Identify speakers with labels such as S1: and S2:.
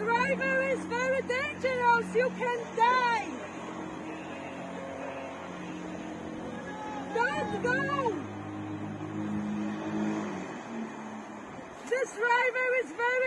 S1: river is very dangerous. You can die. Don't go. This river is very.